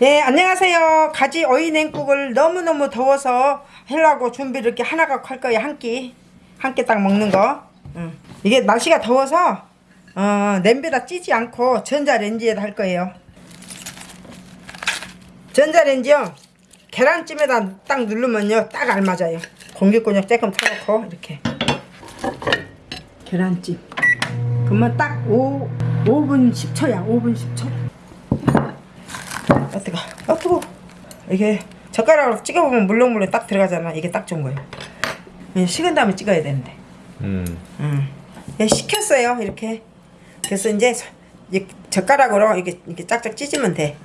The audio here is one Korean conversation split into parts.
예, 안녕하세요. 가지 오이 냉국을 너무너무 더워서 하려고 준비를 이렇게 하나가 할 거예요. 한 끼. 한 끼 딱 먹는 거. 응. 이게 날씨가 더워서 어, 냄비에다 찌지 않고 전자레인지에다 할 거예요. 전자레인지요. 계란찜에다 딱 누르면요. 딱 알맞아요. 공기권역 조금 타놓고 이렇게. 계란찜. 그러면 딱 5, 5분 10초야. 5분 10초. 아 뜨거. 아 뜨거. 이게 젓가락으로 찍어보면 물렁물렁 딱 들어가잖아. 이게 딱 좋은 거예요. 그냥 식은 다음에 찍어야 되는데. 음. 음. 예, 식혔어요. 이렇게. 그래서 이제, 젓가락으로 이렇게 이렇게 짝짝 찢으면 돼.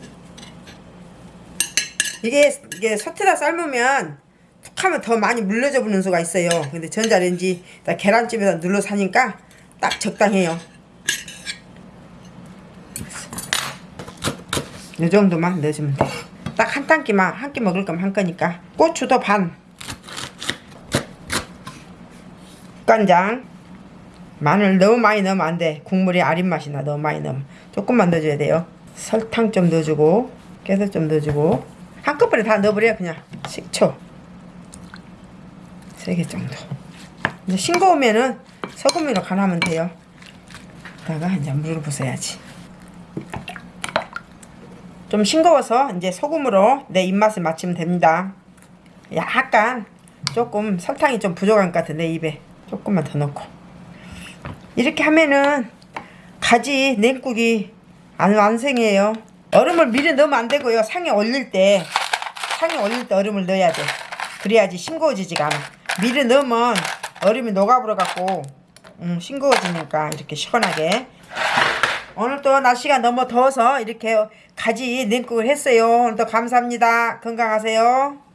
이게 이게 솥에다 삶으면 툭하면 더 많이 물러져 부는 수가 있어요. 근데 전자레인지 계란찜에다 눌러서 하니까 딱 적당해요 이 정도만 넣어주면 돼. 딱한 tan기만 한 끼 먹을 거면 한 거니까. 고추도 반. 간장. 마늘 너무 많이 넣으면 안 돼. 국물이 아린 맛이 나. 너무 많이 넣으면. 조금만 넣어줘야 돼요. 설탕 좀 넣어주고 깨소 좀 넣어주고 한꺼번에 다 넣어버려 그냥. 식초. 세 개 정도. 이제 싱거우면은 소금으로 간하면 돼요. 다가 이제 물을 부숴야지. 좀 싱거워서 이제 소금으로 내 입맛에 맞추면 됩니다. 약간 조금 설탕이 좀 부족한 것내 입에 조금만 더 넣고 이렇게 하면은 가지 냉국이 안 완성이에요. 얼음을 미리 넣으면 안 되고요. 상에 올릴 때 상에 올릴 때 얼음을 넣어야 돼. 그래야지 싱거워지지가 않아. 미리 넣으면 얼음이 녹아버려 갖고 음, 싱거워지니까 이렇게 시원하게 오늘도 날씨가 너무 더워서 이렇게 가지 냉국을 했어요. 오늘도 감사합니다. 건강하세요.